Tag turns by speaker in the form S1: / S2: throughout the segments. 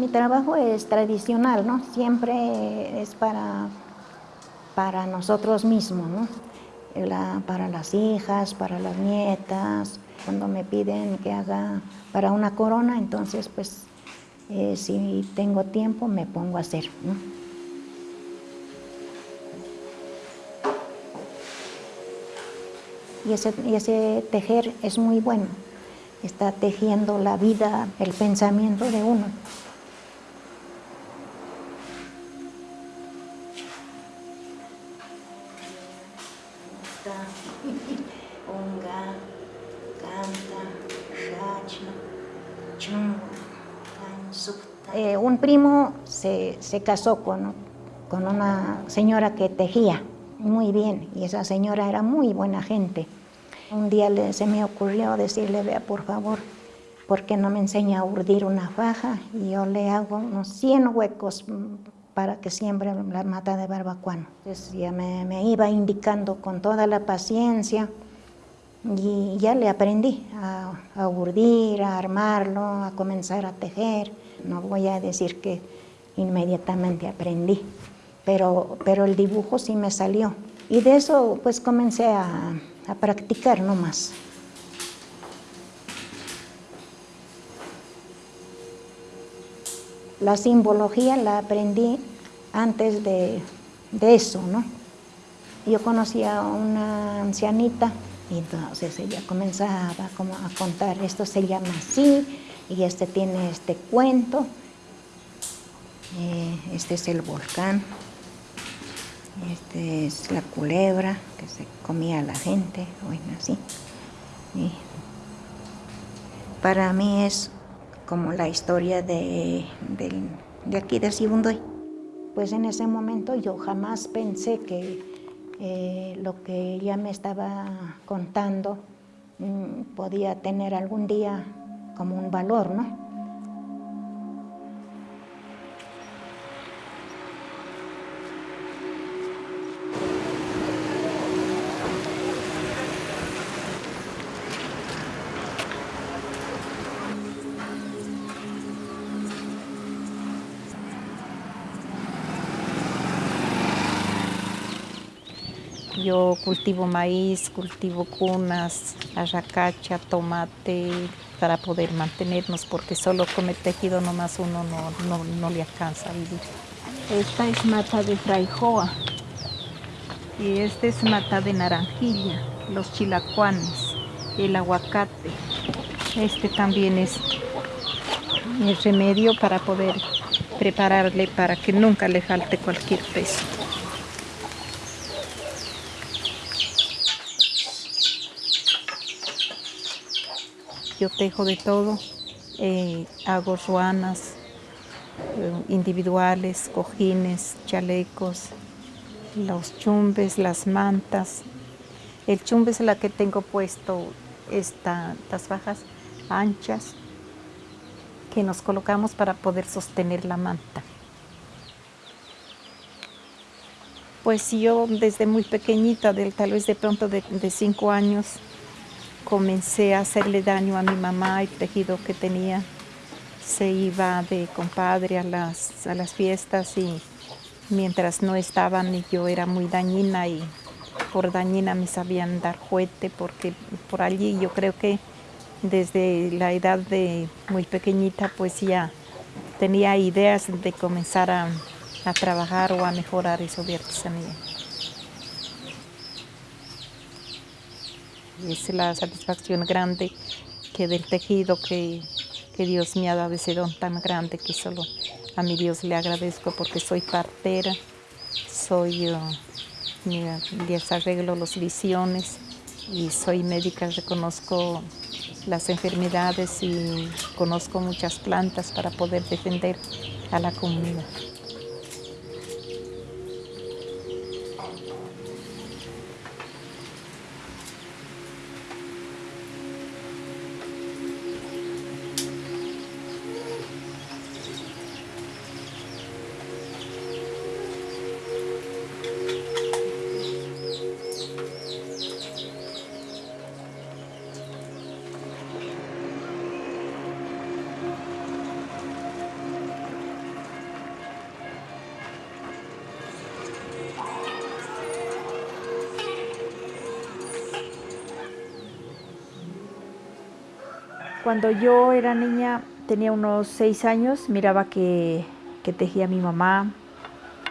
S1: Mi trabajo es tradicional, ¿no? Siempre es para, para nosotros mismos, ¿no? para las hijas, para las nietas. Cuando me piden que haga para una corona, entonces pues eh, si tengo tiempo me pongo a hacer. Y ese, y ese tejer es muy bueno, está tejiendo la vida, el pensamiento de uno. Eh, un primo se, casó con, con una señora que tejía muy bien y esa señora era muy buena gente. Un día se me ocurrió decirle, vea por favor, ¿por qué no me enseña a urdir una faja? Y yo le hago unos 100 huecos para que siembre la mata de barbacuano. Entonces ya me, me iba indicando con toda la paciencia y ya le aprendí a, a urdir, a armarlo, a comenzar a tejer. No voy a decir que inmediatamente aprendí, pero, pero el dibujo sí me salió. Y de eso pues comencé a, a practicar nomás. La simbología la aprendí antes de, de eso, ¿no? Yo conocí a una ancianita y entonces ella comenzaba como a contar, esto se llama así, y este tiene este cuento, eh, este es el volcán, este es la culebra que se comía a la gente, bueno, así. para mí es como la historia de, de aquí de Sibundoy. Pues en ese momento yo jamás pensé que eh, lo que ella me estaba contando mm, podía tener algún día como un valor, ¿no?
S2: Yo cultivo maíz, cultivo cunas, arracacha, tomate, para poder mantenernos, porque solo con el tejido nomás uno no, no, le alcanza a vivir. Esta es mata de fraijoa y esta es mata de naranjilla, los chilacuanes, el aguacate. Este también es el remedio para poder prepararle para que nunca le falte cualquier peso. Yo tejo de todo, eh, hago ruanas eh, individuales, cojines, chalecos, los chumbes, las mantas. El chumbe es la que tengo puesto estas bajas anchas que nos colocamos para poder sostener la manta. Pues yo desde muy pequeñita, tal vez de pronto de, de cinco años, comencé a hacerle daño a mi mamá, el tejido que tenía se iba de compadre a las, a las fiestas y mientras no estaban yo era muy dañina y por dañina me sabían dar juguete porque por allí yo creo que desde la edad de muy pequeñita pues ya tenía ideas de comenzar a, a trabajar o a mejorar eso de es la satisfacción grande que del tejido que, Dios me ha dado ese don tan grande que solo a mi Dios le agradezco porque soy partera, soy, uh, les arreglo las visiones y soy médica, reconozco las enfermedades y conozco muchas plantas para poder defender a la comunidad.
S3: Cuando yo era niña, tenía unos seis años, miraba que, que tejía mi mamá,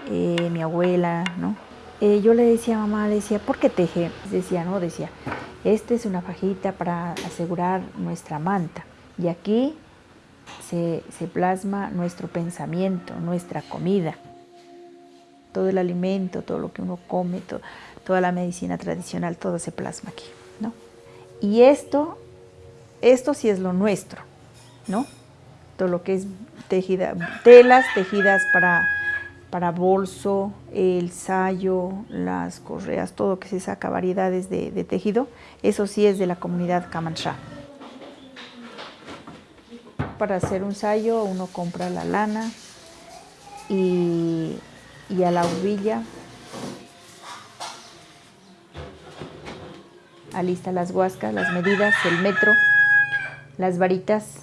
S3: eh, mi abuela, ¿no? Eh, yo le decía a mamá, le decía, ¿por qué teje? Decía, no, decía, esta es una fajita para asegurar nuestra manta. Y aquí se, se plasma nuestro pensamiento, nuestra comida. Todo el alimento, todo lo que uno come, toda la medicina tradicional, todo se plasma aquí, ¿no? Y esto, esto sí es lo nuestro, ¿no? Todo lo que es tejida, telas tejidas para para bolso, el sayo, las correas, todo que se saca, variedades de, tejido, eso sí es de la comunidad Camanchá. Para hacer un sayo uno compra la lana y, y a la uvilla alista las huascas, las medidas, el metro, las varitas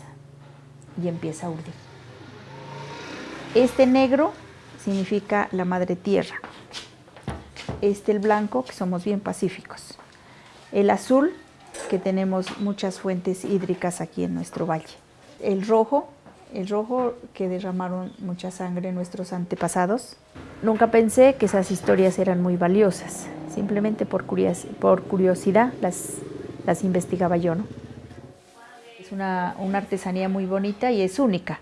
S3: y empieza a urdir. Este negro significa la madre tierra. Este el blanco, que somos bien pacíficos. El azul, que tenemos muchas fuentes hídricas aquí en nuestro valle. El rojo, el rojo que derramaron mucha sangre nuestros antepasados. Nunca pensé que esas historias eran muy valiosas. Simplemente por, curiosidad las, las investigaba yo. ¿no? Es una, una artesanía muy bonita y es única.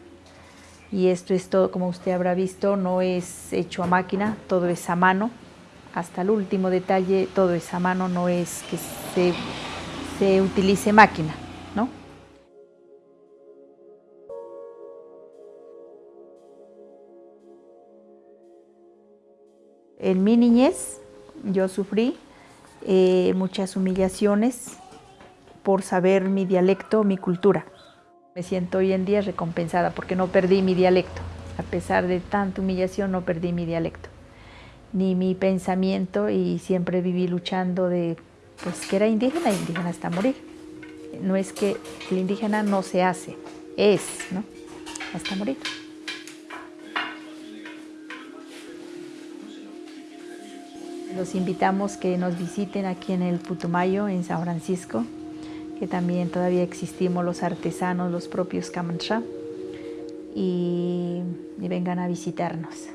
S3: Y esto es todo, como usted habrá visto, no es hecho a máquina, todo es a mano, hasta el último detalle, todo es a mano, no es que se, se utilice máquina. En mi niñez yo sufrí eh, muchas humillaciones por saber mi dialecto, mi cultura. Me siento hoy en día recompensada porque no perdí mi dialecto. A pesar de tanta humillación, no perdí mi dialecto, ni mi pensamiento y siempre viví luchando de pues que era indígena, indígena hasta morir. No es que el indígena no se hace, es, ¿no? Hasta morir. Los invitamos que nos visiten aquí en el Putumayo, en San Francisco, que también todavía existimos los artesanos, los propios Camanchá, y, y vengan a visitarnos.